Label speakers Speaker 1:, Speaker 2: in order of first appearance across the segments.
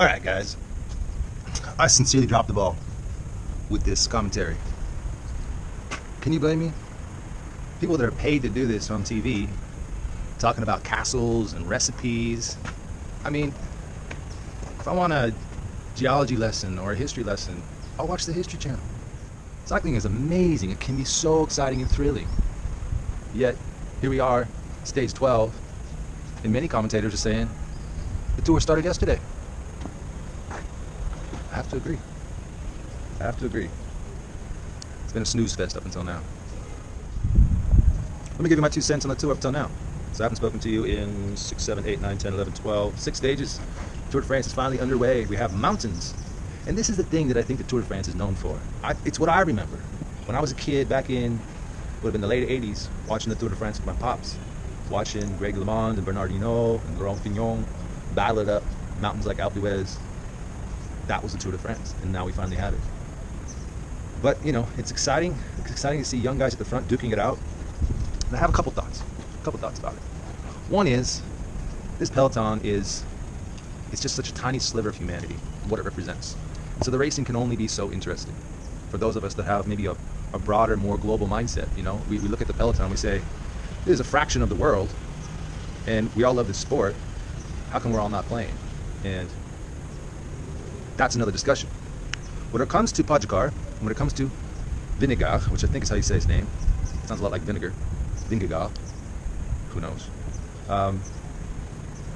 Speaker 1: All right, guys. I sincerely dropped the ball with this commentary. Can you blame me? People that are paid to do this on TV, talking about castles and recipes. I mean, if I want a geology lesson or a history lesson, I'll watch the History Channel. Cycling is amazing. It can be so exciting and thrilling. Yet, here we are, stage 12, and many commentators are saying the tour started yesterday. To agree. I have to agree. It's been a snooze fest up until now. Let me give you my two cents on the tour up until now. So I haven't spoken to you in 6, 7, 8, 9, 10, 11, 12, six stages. Tour de France is finally underway. We have mountains. And this is the thing that I think the Tour de France is known for. I, it's what I remember. When I was a kid back in, would have been the late 80s, watching the Tour de France with my pops, watching Greg LeMond and Bernard Hinault and Laurent Fignon battle it up, mountains like Alpe d'Huez. That was the Tour de France, and now we finally have it. But, you know, it's exciting. It's exciting to see young guys at the front duking it out. And I have a couple thoughts. A couple thoughts about it. One is, this peloton is, it's just such a tiny sliver of humanity, what it represents. So the racing can only be so interesting. For those of us that have maybe a, a broader, more global mindset, you know, we, we look at the peloton, we say, this is a fraction of the world, and we all love this sport. How come we're all not playing? And that's another discussion. When it comes to Pogacar, when it comes to Vingegaard, which I think is how you say his name, sounds a lot like vinegar, Vingegaard, who knows? Um,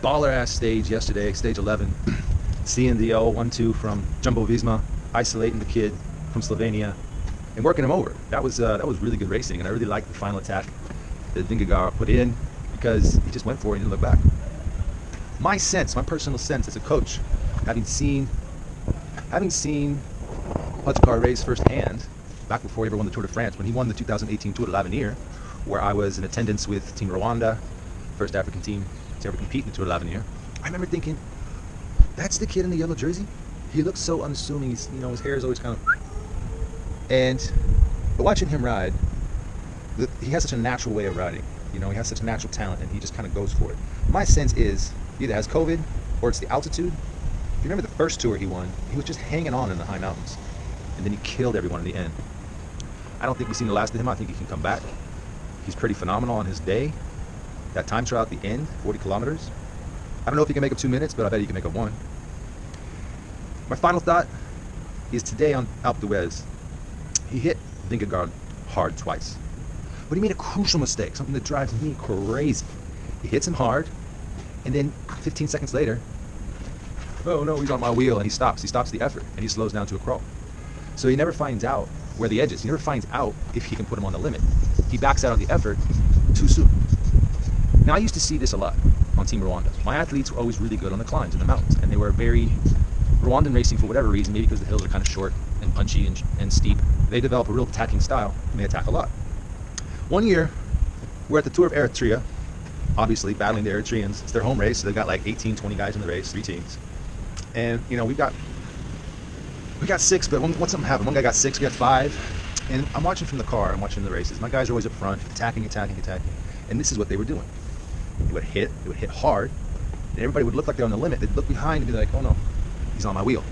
Speaker 1: baller ass stage yesterday, stage 11, seeing the 0-1-2 from Jumbo Visma, isolating the kid from Slovenia, and working him over. That was uh, that was really good racing, and I really liked the final attack that Vingegaard put in because he just went for it and didn't look back. My sense, my personal sense as a coach, having seen having seen Pogacar race firsthand, back before he ever won the Tour de France, when he won the 2018 Tour de l'Avenir, where I was in attendance with Team Rwanda, first African team to ever compete in the Tour de l'Avenir, I remember thinking, that's the kid in the yellow jersey? He looks so unassuming, he's, you know, his hair is always kind of... And, watching him ride, he has such a natural way of riding. You know, he has such natural talent, and he just kind of goes for it. My sense is, he either has COVID, or it's the altitude. You remember the first tour he won, he was just hanging on in the high mountains. And then he killed everyone in the end. I don't think we've seen the last of him. I think he can come back. He's pretty phenomenal on his day. That time trial at the end, 40 kilometers. I don't know if he can make up two minutes, but I bet he can make up one. My final thought is today on Alpe d'Huez, he hit Vingegaard hard twice. But he made a crucial mistake, something that drives me crazy. He hits him hard, and then 15 seconds later, oh no, he's on my wheel, and he stops. He stops the effort, and he slows down to a crawl. So he never finds out where the edge is. He never finds out if he can put him on the limit. He backs out of the effort too soon. Now, I used to see this a lot on Team Rwanda. My athletes were always really good on the climbs in the mountains, and they were very Rwandan racing for whatever reason, maybe because the hills are kind of short and punchy and, and steep. They develop a real attacking style, and they attack a lot. One year, we're at the Tour of Eritrea, obviously battling the Eritreans. It's their home race, so they've got like 18, 20 guys in the race, three teams. And, you know, we've got we got six, but when, once something happened, one guy got six, we got five. And I'm watching from the car, I'm watching the races. My guys are always up front, attacking, attacking, attacking. And this is what they were doing. They would hit, they would hit hard, and everybody would look like they're on the limit. They'd look behind and be like, oh no, he's on my wheel.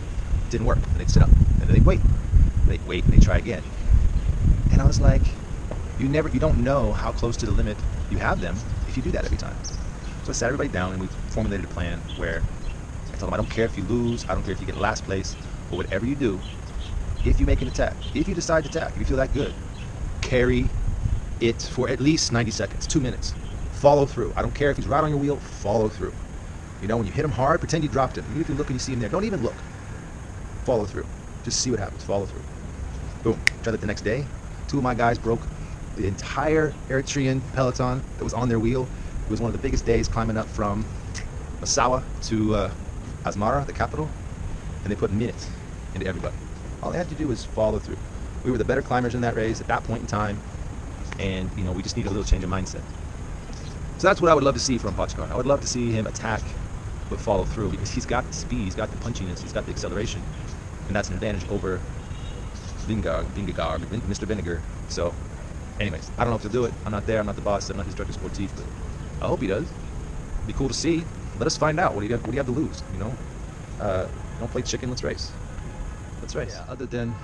Speaker 1: It didn't work. And they'd sit up, and they'd wait. They'd wait, and they'd try again. And I was like, you never, you don't know how close to the limit you have them if you do that every time. So I sat everybody down, and we formulated a plan where I them, I don't care if you lose, I don't care if you get last place, but whatever you do, if you make an attack, if you decide to attack, if you feel that good, carry it for at least 90 seconds, two minutes. Follow through. I don't care if he's right on your wheel, follow through. You know, when you hit him hard, pretend you dropped him. Even if you look and you see him there, don't even look. Follow through. Just see what happens. Follow through. Boom. Tried it the next day. Two of my guys broke the entire Eritrean peloton that was on their wheel. It was one of the biggest days climbing up from Massawa to uh, Asmara, the capital, and they put minutes into everybody. All they had to do was follow through. We were the better climbers in that race at that point in time, and you know we just need a little change of mindset. So that's what I would love to see from Pogacar. I would love to see him attack, but follow through because he's got the speed, he's got the punchiness, he's got the acceleration, and that's an advantage over Vingegaard, Vingegaard, Mr. Vinegar. So, anyways, I don't know if he'll do it. I'm not there. I'm not the boss. I'm not his director sportif, but I hope he does. It'd be cool to see. Let us find out. What do you have? What do you have to lose? You know. uh, don't play chicken. Let's race. Let's race. Yeah, other than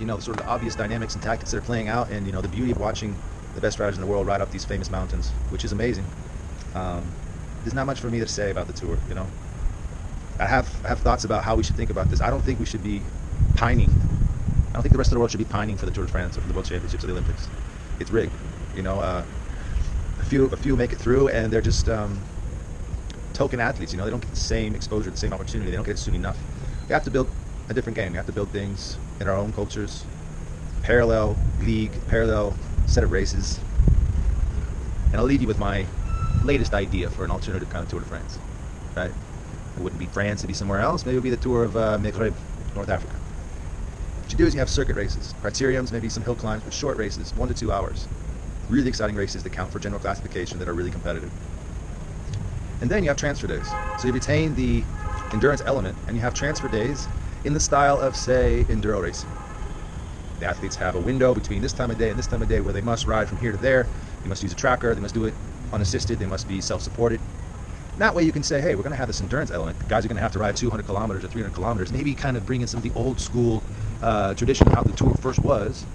Speaker 1: you know sort of the obvious dynamics and tactics that are playing out, and you know the beauty of watching the best riders in the world ride up these famous mountains, which is amazing. Um, there's not much for me to say about the tour. You know, I have I have thoughts about how we should think about this. I don't think we should be pining. I don't think the rest of the world should be pining for the Tour de France or for the World Championships or the Olympics. It's rigged. You know, uh, a few a few make it through, and they're just um, token athletes. You know, they don't get the same exposure, the same opportunity. They don't get it soon enough. We have to build a different game. We have to build things in our own cultures, parallel league, parallel set of races. And I'll leave you with my latest idea for an alternative kind of Tour de France. Right? It wouldn't be France, it'd be somewhere else. Maybe it would be the Tour of uh, Maghreb, North Africa. What you do is you have circuit races, criteriums, maybe some hill climbs, but short races, one to two hours. Really exciting races that count for general classification that are really competitive. And then you have transfer days. So you retain the endurance element and you have transfer days in the style of, say, enduro racing. The athletes have a window between this time of day and this time of day where they must ride from here to there. They must use a tracker. They must do it unassisted. They must be self-supported. That way you can say, hey, we're going to have this endurance element. The Guys are going to have to ride 200 kilometers or 300 kilometers. Maybe kind of bring in some of the old school uh, tradition of how the tour first was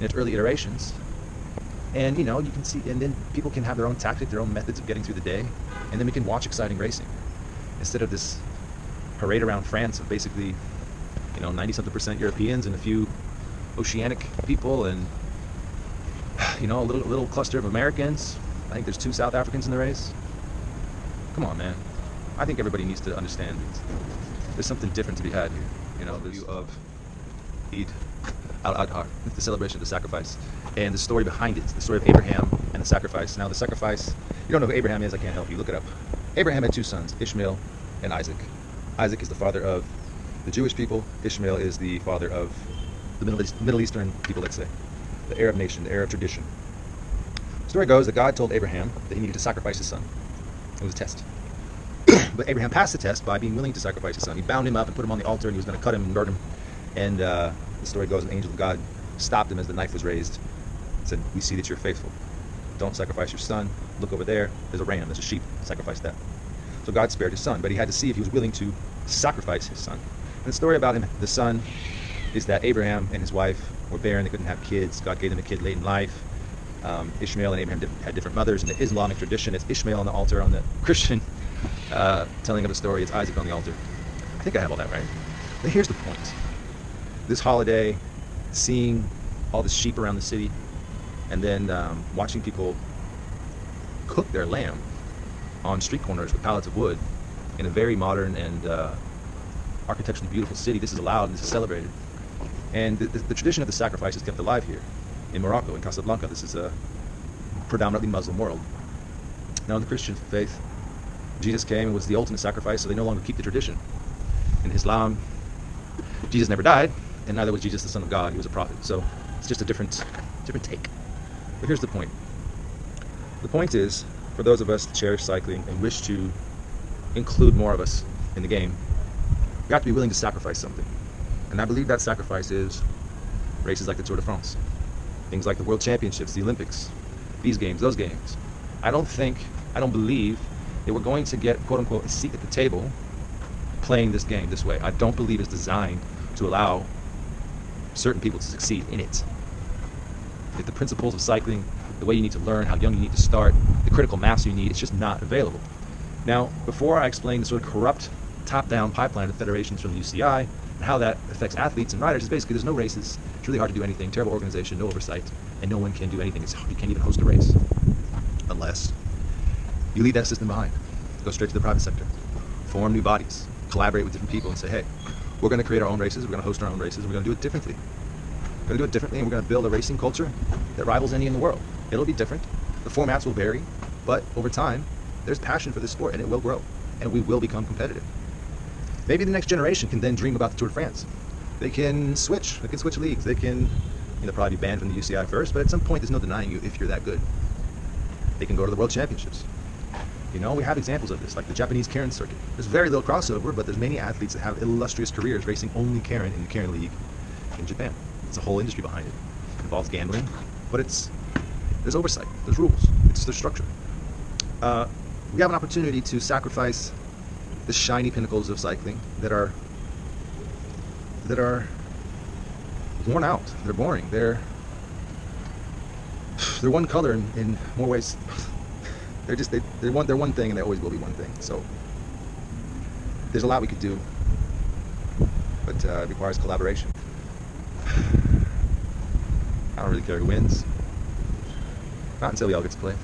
Speaker 1: in its early iterations. And you know, you can see, and then people can have their own tactic, their own methods of getting through the day, and then we can watch exciting racing instead of this parade around France of basically, you know, 90 something percent Europeans and a few oceanic people and you know a little little cluster of Americans. I think there's two South Africans in the race. Come on, man. I think everybody needs to understand there's something different to be had here. You know, the view of Eid al-Adha, the celebration of the sacrifice, and the story behind it, the story of Abraham and the sacrifice. Now, the sacrifice, you don't know who Abraham is, I can't help you. Look it up. Abraham had two sons, Ishmael and Isaac. Isaac is the father of the Jewish people. Ishmael is the father of the Middle, East, Middle Eastern people, let's say, the Arab nation, the Arab tradition. The story goes that God told Abraham that he needed to sacrifice his son. It was a test. but Abraham passed the test by being willing to sacrifice his son. He bound him up and put him on the altar, and he was going to cut him and burn him. And uh, the story goes, an angel of God stopped him as the knife was raised. Said, "We see that you're faithful. Don't sacrifice your son. Look over there. There's a ram. There's a sheep. Sacrifice that." So God spared his son, but he had to see if he was willing to sacrifice his son. And the story about him, the son, is that Abraham and his wife were barren. They couldn't have kids. God gave them a kid late in life. Um, Ishmael and Abraham had different mothers. In the Islamic tradition, it's Ishmael on the altar. On the Christian uh, telling of the story, it's Isaac on the altar. I think I have all that right. But here's the point. This holiday, seeing all the sheep around the city, and then um, watching people cook their lamb on street corners with pallets of wood in a very modern and uh, architecturally beautiful city. This is allowed and this is celebrated. And the, the, the, tradition of the sacrifice is kept alive here in Morocco, in Casablanca. This is a predominantly Muslim world. Now, in the Christian faith, Jesus came and was the ultimate sacrifice, so they no longer keep the tradition. In Islam, Jesus never died, and neither was Jesus the Son of God. He was a prophet. So it's just a different, different take. But here's the point. The point is, for those of us that cherish cycling and wish to include more of us in the game, we have to be willing to sacrifice something. And I believe that sacrifice is races like the Tour de France, things like the World Championships, the Olympics, these games, those games. I don't think, I don't believe that we're going to get, quote unquote, a seat at the table playing this game this way. I don't believe it's designed to allow certain people to succeed in it. If the principles of cycling, the way you need to learn, how young you need to start, the critical mass you need, it's just not available. Now, before I explain the sort of corrupt top-down pipeline of federations from the UCI and how that affects athletes and riders, is basically there's no races. It's really hard to do anything. Terrible organization, no oversight, and no one can do anything. It's, you can't even host a race unless you leave that system behind. Go straight to the private sector. Form new bodies. Collaborate with different people and say, hey, we're going to create our own races. We're going to host our own races. We're going to do it differently. We're going to do it differently, and we're going to build a racing culture that rivals any in the world. It'll be different. The formats will vary, but over time, there's passion for this sport, and it will grow, and we will become competitive. Maybe the next generation can then dream about the Tour de France. They can switch. They can switch leagues. They can, you know, probably be banned from the UCI first, but at some point, there's no denying you if you're that good. They can go to the World Championships. You know, we have examples of this, like the Japanese Keirin circuit. There's very little crossover, but there's many athletes that have illustrious careers racing only Keirin in the Keirin League in Japan. It's a whole industry behind it. It involves gambling, but it's there's oversight, there's rules, it's there's structure. Uh, we have an opportunity to sacrifice the shiny pinnacles of cycling that are that are worn out. They're boring. They're they're one color in, in more ways. They're just they, they're one they're one thing and they always will be one thing. So there's a lot we could do, but uh, it requires collaboration. I don't really care who wins. Not until we all get to play.